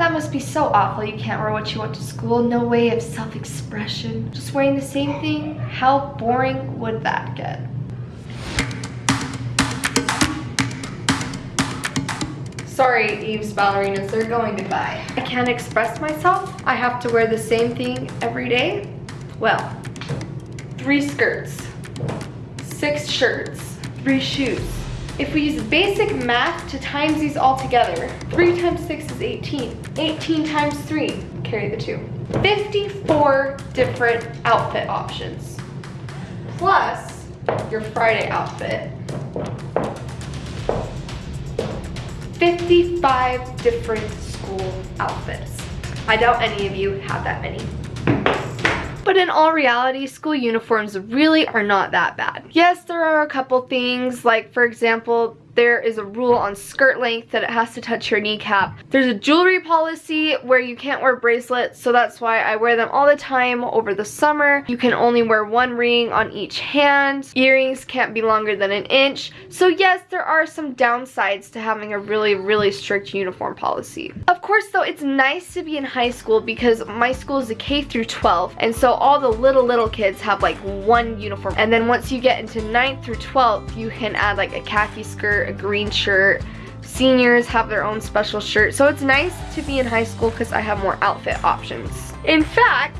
That must be so awful. You can't wear what you want to school. No way of self-expression. Just wearing the same thing? How boring would that get? Sorry, Eve's ballerinas, they're going goodbye. I can't express myself. I have to wear the same thing every day. Well, three skirts, six shirts, three shoes. If we use basic math to times these all together, 3 times 6 is 18. 18 times 3, carry the 2. 54 different outfit options. Plus your Friday outfit. 55 different school outfits. I doubt any of you have that many. But in all reality, school uniforms really are not that bad. Yes, there are a couple things, like for example, there is a rule on skirt length that it has to touch your kneecap. There's a jewelry policy where you can't wear bracelets, so that's why I wear them all the time over the summer. You can only wear one ring on each hand. Earrings can't be longer than an inch. So yes, there are some downsides to having a really, really strict uniform policy. Of course though, it's nice to be in high school because my school is a K through 12, and so all the little, little kids have like one uniform. And then once you get into 9th through 12th, you can add like a khaki skirt a green shirt. Seniors have their own special shirt. So it's nice to be in high school because I have more outfit options. In fact,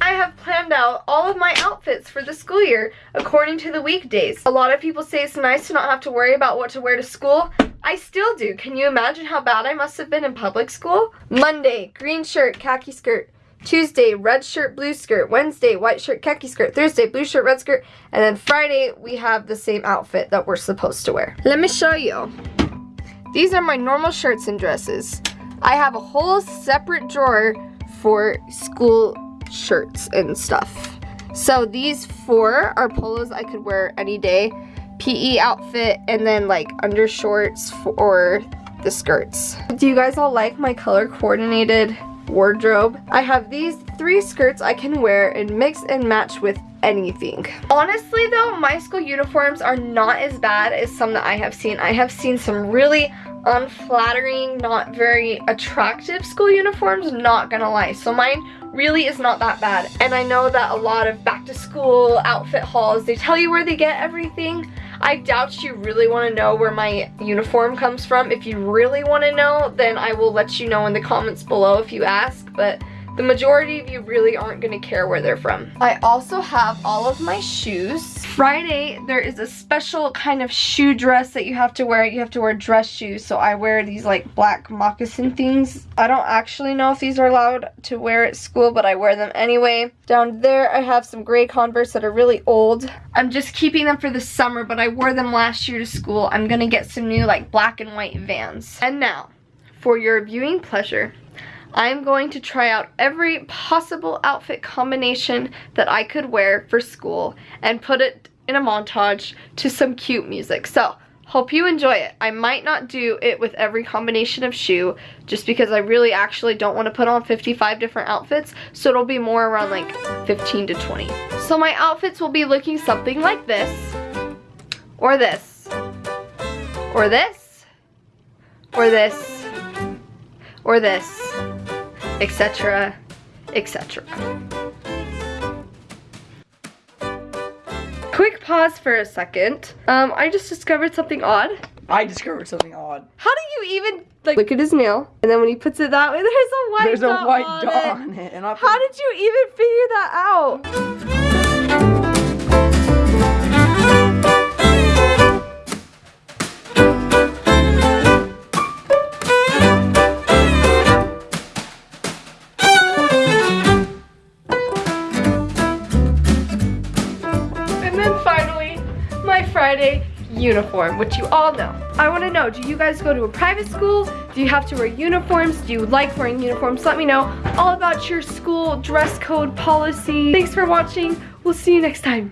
I have planned out all of my outfits for the school year according to the weekdays. A lot of people say it's nice to not have to worry about what to wear to school. I still do. Can you imagine how bad I must have been in public school? Monday, green shirt, khaki skirt. Tuesday, red shirt, blue skirt. Wednesday, white shirt, khaki skirt. Thursday, blue shirt, red skirt. And then Friday, we have the same outfit that we're supposed to wear. Let me show you. These are my normal shirts and dresses. I have a whole separate drawer for school shirts and stuff. So these four are polos I could wear any day. PE outfit and then like undershorts for the skirts. Do you guys all like my color coordinated wardrobe. I have these three skirts I can wear and mix and match with anything. Honestly though, my school uniforms are not as bad as some that I have seen. I have seen some really unflattering, not very attractive school uniforms, not gonna lie. So mine really is not that bad. And I know that a lot of back to school outfit hauls, they tell you where they get everything. I doubt you really want to know where my uniform comes from. If you really want to know, then I will let you know in the comments below if you ask. But the majority of you really aren't going to care where they're from. I also have all of my shoes. Friday, there is a special kind of shoe dress that you have to wear. You have to wear dress shoes, so I wear these like black moccasin things. I don't actually know if these are allowed to wear at school, but I wear them anyway. Down there, I have some gray Converse that are really old. I'm just keeping them for the summer, but I wore them last year to school. I'm gonna get some new like black and white Vans. And now, for your viewing pleasure, I'm going to try out every possible outfit combination that I could wear for school and put it in a montage to some cute music. So, hope you enjoy it. I might not do it with every combination of shoe just because I really actually don't want to put on 55 different outfits. So it'll be more around like 15 to 20. So my outfits will be looking something like this or this or this or this or this etc etc quick pause for a second um i just discovered something odd I discovered something odd. How do you even like look at his nail and then when he puts it that way there's a white There's dot a white on dot it. on it. And I How did you even figure that out? Friday uniform, which you all know. I wanna know, do you guys go to a private school? Do you have to wear uniforms? Do you like wearing uniforms? Let me know all about your school dress code policy. Thanks for watching. We'll see you next time.